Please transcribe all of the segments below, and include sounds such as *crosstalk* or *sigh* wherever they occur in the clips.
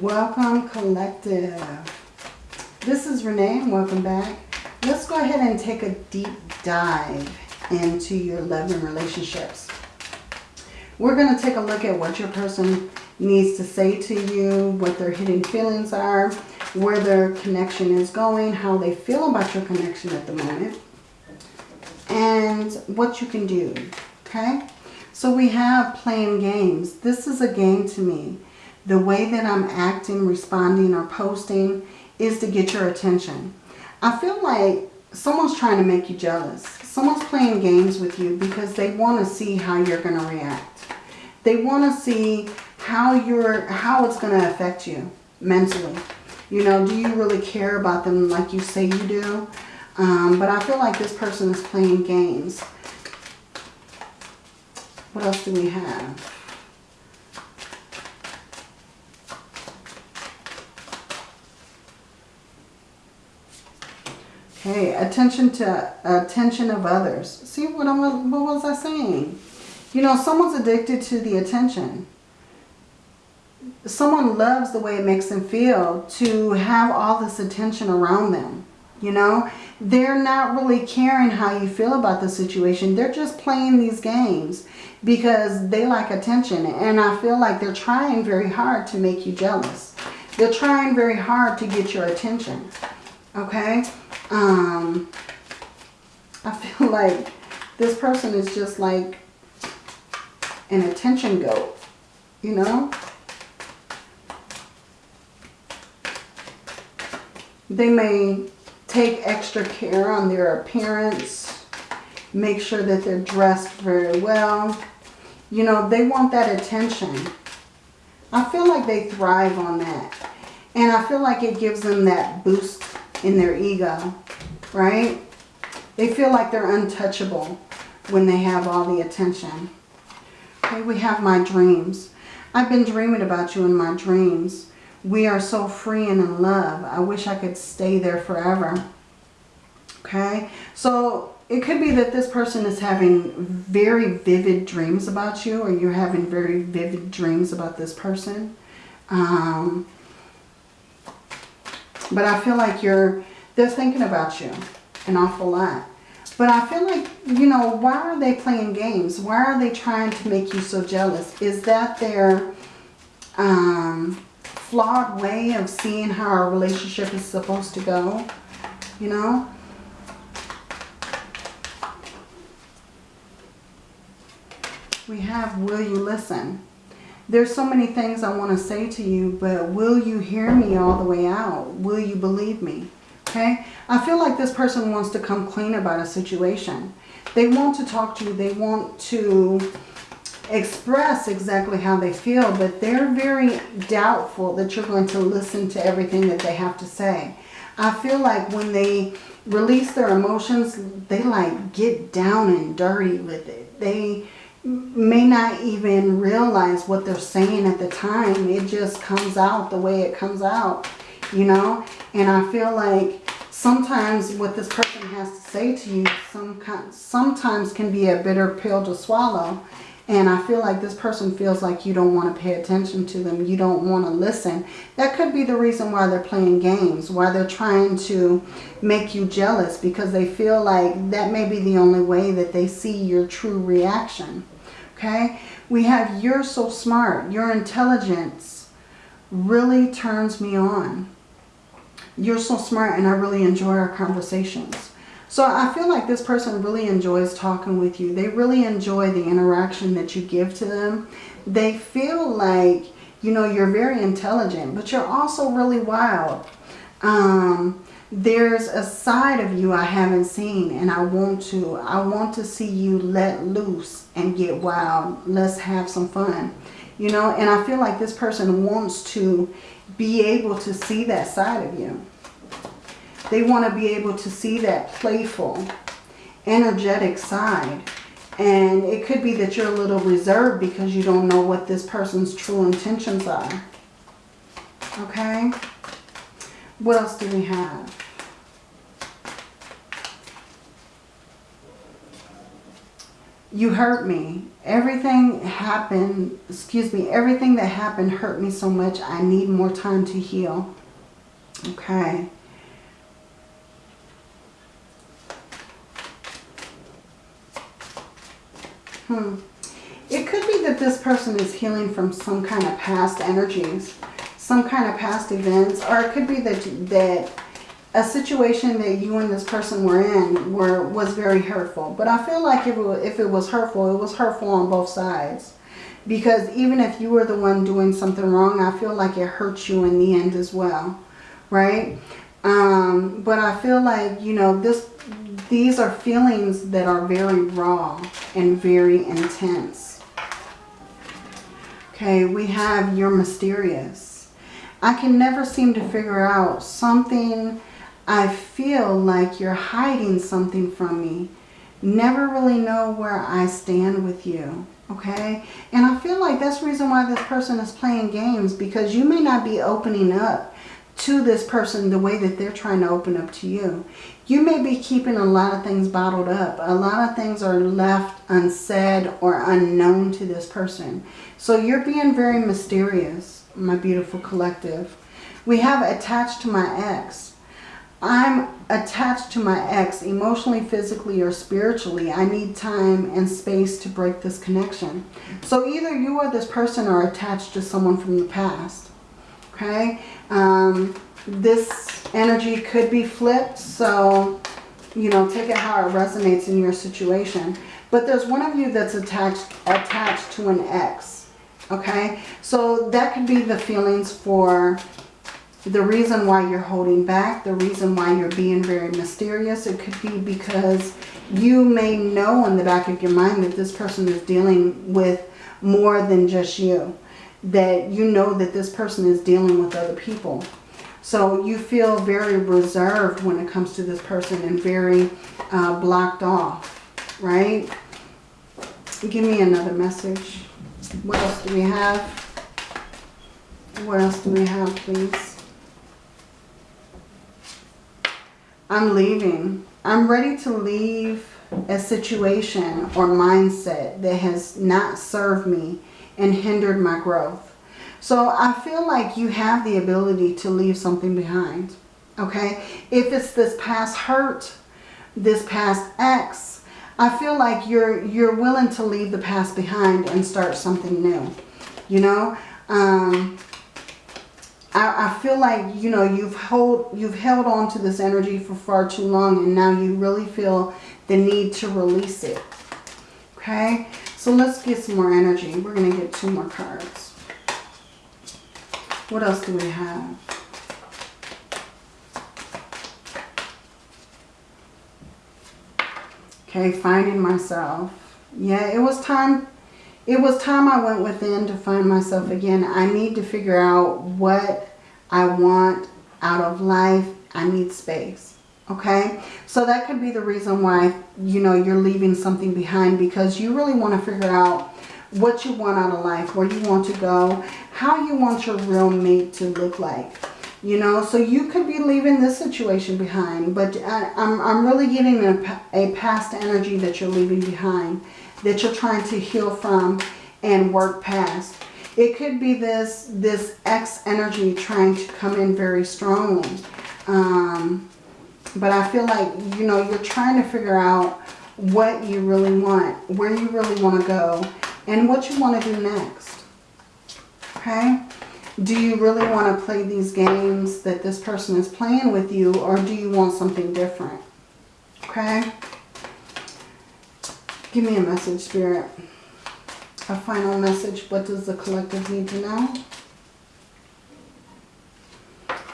Welcome, Collective. This is Renee and welcome back. Let's go ahead and take a deep dive into your love and relationships. We're going to take a look at what your person needs to say to you, what their hidden feelings are, where their connection is going, how they feel about your connection at the moment, and what you can do, okay? So we have playing games. This is a game to me the way that I'm acting, responding, or posting is to get your attention. I feel like someone's trying to make you jealous. Someone's playing games with you because they want to see how you're going to react. They want to see how you're, how it's going to affect you mentally. You know, do you really care about them like you say you do? Um, but I feel like this person is playing games. What else do we have? Okay, attention to attention of others. See what I was what was I saying? You know, someone's addicted to the attention. Someone loves the way it makes them feel to have all this attention around them. You know, they're not really caring how you feel about the situation. They're just playing these games because they like attention. And I feel like they're trying very hard to make you jealous. They're trying very hard to get your attention. Okay? Um, I feel *laughs* like this person is just like an attention goat, you know? They may take extra care on their appearance, make sure that they're dressed very well. You know, they want that attention. I feel like they thrive on that. And I feel like it gives them that boost in their ego right? They feel like they're untouchable when they have all the attention. Okay, we have my dreams. I've been dreaming about you in my dreams. We are so free and in love. I wish I could stay there forever. Okay, so it could be that this person is having very vivid dreams about you or you're having very vivid dreams about this person. Um, but I feel like you're they're thinking about you an awful lot. But I feel like, you know, why are they playing games? Why are they trying to make you so jealous? Is that their um, flawed way of seeing how our relationship is supposed to go? You know? We have, will you listen? There's so many things I want to say to you, but will you hear me all the way out? Will you believe me? okay? I feel like this person wants to come clean about a situation. They want to talk to you. They want to express exactly how they feel, but they're very doubtful that you're going to listen to everything that they have to say. I feel like when they release their emotions, they like get down and dirty with it. They may not even realize what they're saying at the time. It just comes out the way it comes out, you know? And I feel like sometimes what this person has to say to you some sometimes can be a bitter pill to swallow. And I feel like this person feels like you don't want to pay attention to them. You don't want to listen. That could be the reason why they're playing games. Why they're trying to make you jealous. Because they feel like that may be the only way that they see your true reaction. Okay? We have you're so smart. Your intelligence really turns me on you're so smart and I really enjoy our conversations. So I feel like this person really enjoys talking with you. They really enjoy the interaction that you give to them. They feel like, you know, you're very intelligent, but you're also really wild. Um, there's a side of you I haven't seen and I want to. I want to see you let loose and get wild. Let's have some fun. You know, and I feel like this person wants to be able to see that side of you. They want to be able to see that playful, energetic side. And it could be that you're a little reserved because you don't know what this person's true intentions are. Okay? What else do we have? You hurt me. Everything happened, excuse me, everything that happened hurt me so much. I need more time to heal. Okay. Hmm. It could be that this person is healing from some kind of past energies, some kind of past events, or it could be that, that a situation that you and this person were in were was very hurtful. But I feel like if it, if it was hurtful, it was hurtful on both sides. Because even if you were the one doing something wrong, I feel like it hurts you in the end as well. Right? Um, but I feel like, you know, this these are feelings that are very raw and very intense. Okay, we have you're mysterious. I can never seem to figure out something. I feel like you're hiding something from me. Never really know where I stand with you. Okay, and I feel like that's the reason why this person is playing games because you may not be opening up to this person the way that they're trying to open up to you. You may be keeping a lot of things bottled up. A lot of things are left unsaid or unknown to this person. So you're being very mysterious, my beautiful collective. We have attached to my ex. I'm attached to my ex emotionally, physically, or spiritually. I need time and space to break this connection. So either you or this person are attached to someone from the past. Okay? Um, this energy could be flipped. So, you know, take it how it resonates in your situation. But there's one of you that's attached, attached to an ex. Okay? So that could be the feelings for the reason why you're holding back, the reason why you're being very mysterious. It could be because you may know in the back of your mind that this person is dealing with more than just you. That you know that this person is dealing with other people. So you feel very reserved when it comes to this person and very uh, blocked off, right? Give me another message. What else do we have? What else do we have, please? I'm leaving. I'm ready to leave a situation or mindset that has not served me and hindered my growth. So I feel like you have the ability to leave something behind. Okay. If it's this past hurt, this past ex, I feel like you're you're willing to leave the past behind and start something new. You know? Um, I, I feel like, you know, you've hold you've held on to this energy for far too long and now you really feel the need to release it. Okay? So let's get some more energy. We're going to get two more cards. What else do we have? Okay, finding myself. Yeah, it was time. It was time I went within to find myself again. I need to figure out what I want out of life. I need space. Okay, so that could be the reason why, you know, you're leaving something behind because you really want to figure out what you want out of life, where you want to go, how you want your real mate to look like. You know, so you could be leaving this situation behind, but I, am I'm, I'm really getting a, a past energy that you're leaving behind, that you're trying to heal from and work past. It could be this, this X energy trying to come in very strongly. Um, but I feel like, you know, you're trying to figure out what you really want, where you really want to go, and what you want to do next. Okay? Do you really want to play these games that this person is playing with you or do you want something different? Okay? Give me a message, Spirit. A final message. What does the collective need to know?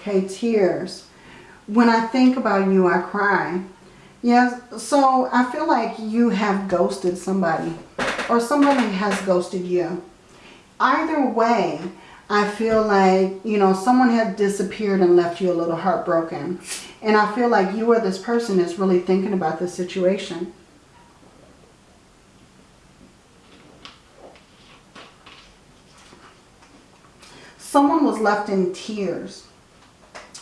Okay, tears. When I think about you, I cry. Yes, so I feel like you have ghosted somebody or somebody has ghosted you. Either way, I feel like, you know, someone has disappeared and left you a little heartbroken. And I feel like you or this person is really thinking about the situation. Someone was left in tears,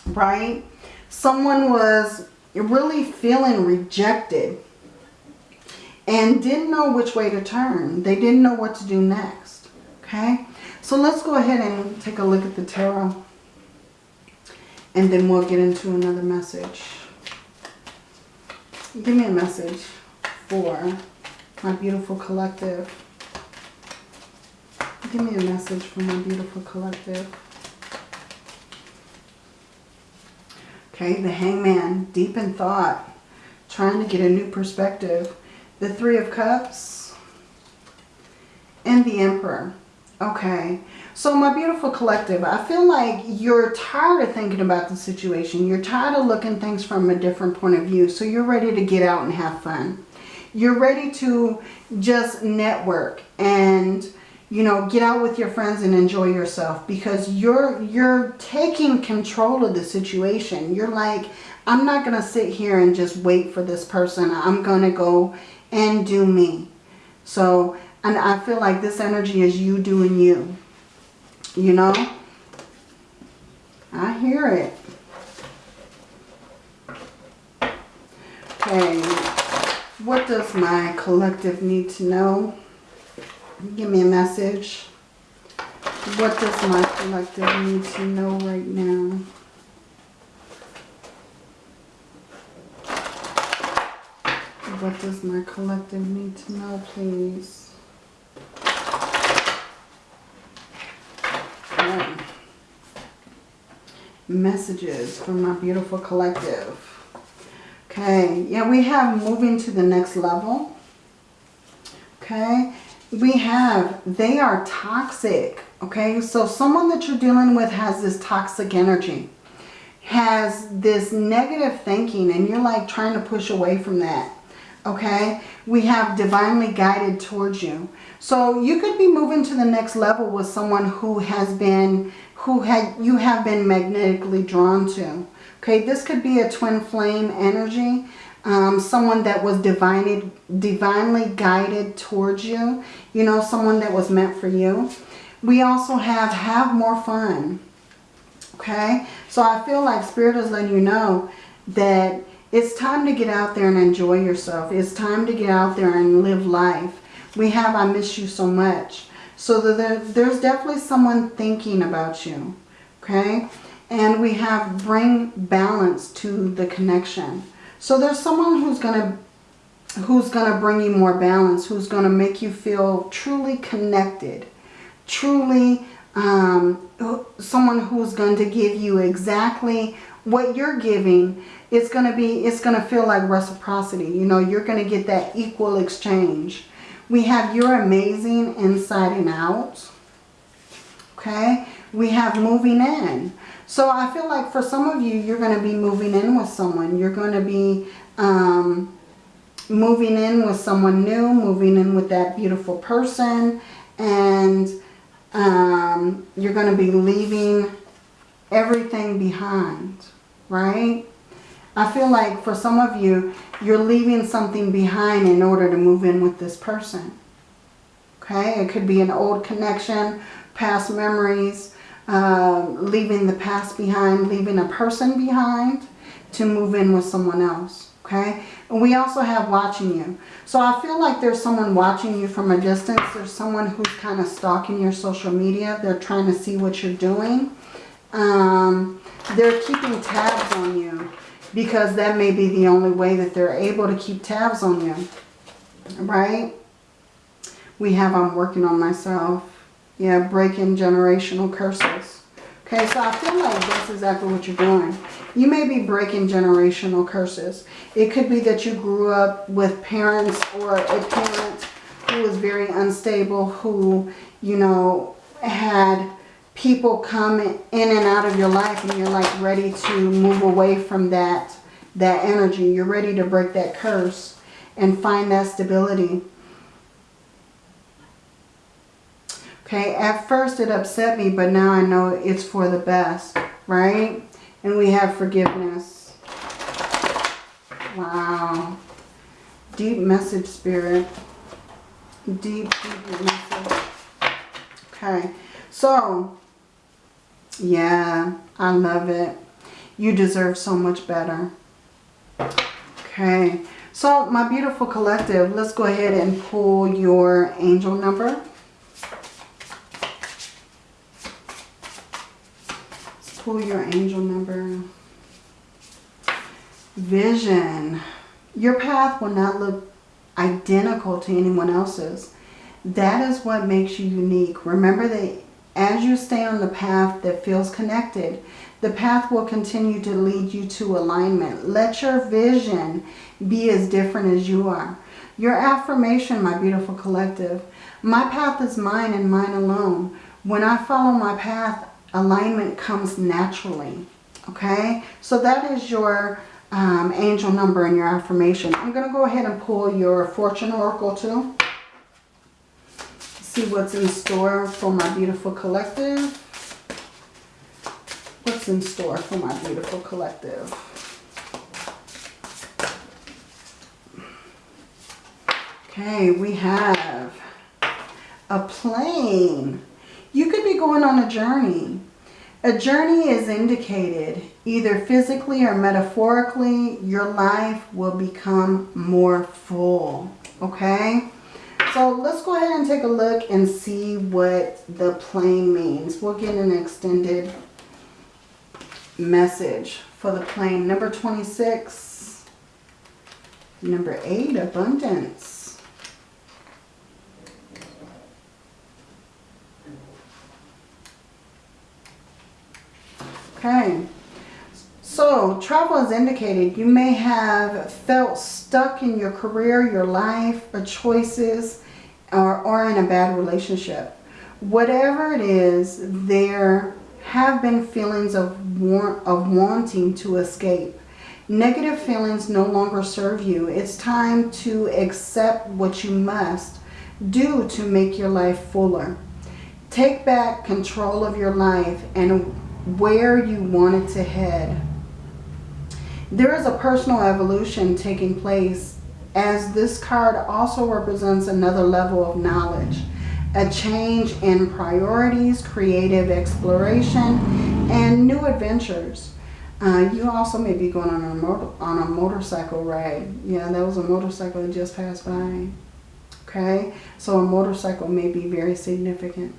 right? Someone was really feeling rejected and didn't know which way to turn. They didn't know what to do next. Okay? So let's go ahead and take a look at the tarot. And then we'll get into another message. Give me a message for my beautiful collective. Give me a message from my beautiful collective. Okay, the hangman, deep in thought, trying to get a new perspective. The three of cups and the emperor. Okay, so my beautiful collective, I feel like you're tired of thinking about the situation. You're tired of looking things from a different point of view. So you're ready to get out and have fun. You're ready to just network and you know, get out with your friends and enjoy yourself because you're you're taking control of the situation. You're like, I'm not going to sit here and just wait for this person. I'm going to go and do me. So, and I feel like this energy is you doing you. You know? I hear it. Okay. What does my collective need to know? Give me a message. What does my collective need to know right now? What does my collective need to know, please? Messages from my beautiful collective. Okay, yeah, we have moving to the next level. Okay, we have, they are toxic. Okay, so someone that you're dealing with has this toxic energy, has this negative thinking, and you're like trying to push away from that. Okay, we have divinely guided towards you. So you could be moving to the next level with someone who has been, who had you have been magnetically drawn to. Okay, this could be a twin flame energy um, someone that was divinely, divinely guided towards you. You know, someone that was meant for you. We also have have more fun. Okay, so I feel like Spirit is letting you know that it's time to get out there and enjoy yourself. It's time to get out there and live life. We have I miss you so much. So there, there's definitely someone thinking about you. Okay, and we have bring balance to the connection. So there's someone who's going to who's going to bring you more balance, who's going to make you feel truly connected, truly um, someone who's going to give you exactly what you're giving. It's going to be, it's going to feel like reciprocity. You know, you're going to get that equal exchange. We have you're amazing inside and out. Okay. We have moving in. So I feel like for some of you, you're going to be moving in with someone. You're going to be um, moving in with someone new, moving in with that beautiful person. And um, you're going to be leaving everything behind, right? I feel like for some of you, you're leaving something behind in order to move in with this person. Okay, it could be an old connection, past memories, um, leaving the past behind, leaving a person behind to move in with someone else. Okay. And we also have watching you. So I feel like there's someone watching you from a distance. There's someone who's kind of stalking your social media. They're trying to see what you're doing. Um, they're keeping tabs on you because that may be the only way that they're able to keep tabs on you. Right? We have I'm working on myself. Yeah, breaking generational curses. Okay, so I feel like that's exactly what you're doing. You may be breaking generational curses. It could be that you grew up with parents or a parent who was very unstable, who, you know, had people come in and out of your life and you're like ready to move away from that, that energy. You're ready to break that curse and find that stability. Okay, at first it upset me, but now I know it's for the best, right? And we have forgiveness. Wow. Deep message, Spirit. Deep, deep message. Okay, so, yeah, I love it. You deserve so much better. Okay, So my beautiful collective, let's go ahead and pull your angel number. Pull your angel number. Vision. Your path will not look identical to anyone else's. That is what makes you unique. Remember that as you stay on the path that feels connected, the path will continue to lead you to alignment. Let your vision be as different as you are. Your affirmation, my beautiful collective, my path is mine and mine alone. When I follow my path, alignment comes naturally. Okay? So that is your um, angel number and your affirmation. I'm going to go ahead and pull your fortune oracle too. See what's in store for my beautiful collective. What's in store for my beautiful collective? Okay, we have a plane. You could be going on a journey. A journey is indicated either physically or metaphorically. Your life will become more full. Okay? So let's go ahead and take a look and see what the plane means. We'll get an extended message for the plane. Number 26. Number 8, abundance. Okay. So, travel is indicated. You may have felt stuck in your career, your life, or choices, or, or in a bad relationship. Whatever it is, there have been feelings of, want, of wanting to escape. Negative feelings no longer serve you. It's time to accept what you must do to make your life fuller. Take back control of your life and where you want it to head. There is a personal evolution taking place as this card also represents another level of knowledge. A change in priorities, creative exploration, and new adventures. Uh, you also may be going on a, motor, on a motorcycle ride. Yeah, that was a motorcycle that just passed by. Okay, so a motorcycle may be very significant.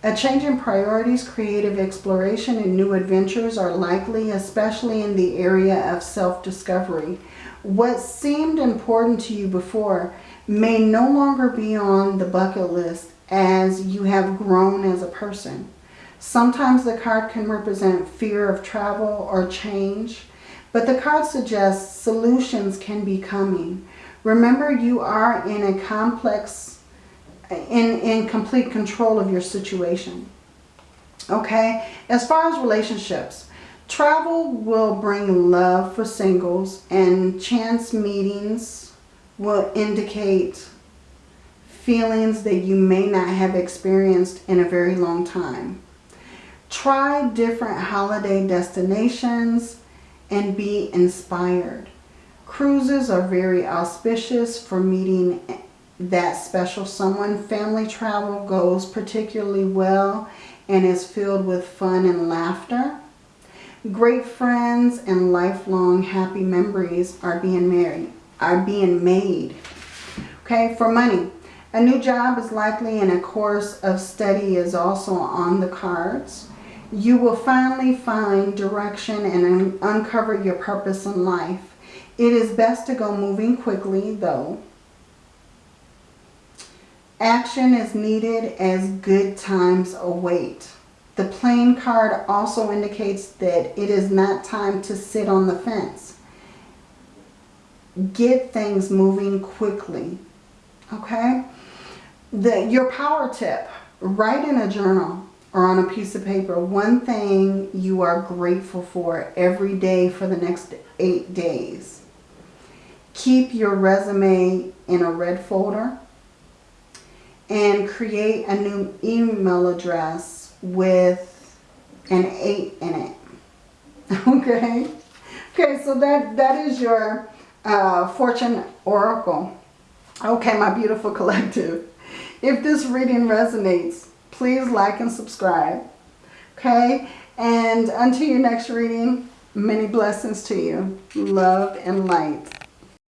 A change in priorities, creative exploration, and new adventures are likely, especially in the area of self-discovery. What seemed important to you before may no longer be on the bucket list as you have grown as a person. Sometimes the card can represent fear of travel or change, but the card suggests solutions can be coming. Remember, you are in a complex in, in complete control of your situation. Okay? As far as relationships, travel will bring love for singles and chance meetings will indicate feelings that you may not have experienced in a very long time. Try different holiday destinations and be inspired. Cruises are very auspicious for meeting that special someone. Family travel goes particularly well and is filled with fun and laughter. Great friends and lifelong happy memories are being married, are being made. Okay, for money. A new job is likely and a course of study is also on the cards. You will finally find direction and uncover your purpose in life. It is best to go moving quickly though Action is needed as good times await. The plane card also indicates that it is not time to sit on the fence. Get things moving quickly. Okay? The, your power tip. Write in a journal or on a piece of paper one thing you are grateful for every day for the next eight days. Keep your resume in a red folder and create a new email address with an 8 in it. *laughs* Okay? Okay, so that, that is your uh, fortune oracle. Okay, my beautiful *laughs* collective. If this reading resonates, please like and subscribe. Okay? And until your next reading, many blessings to you. Love and light.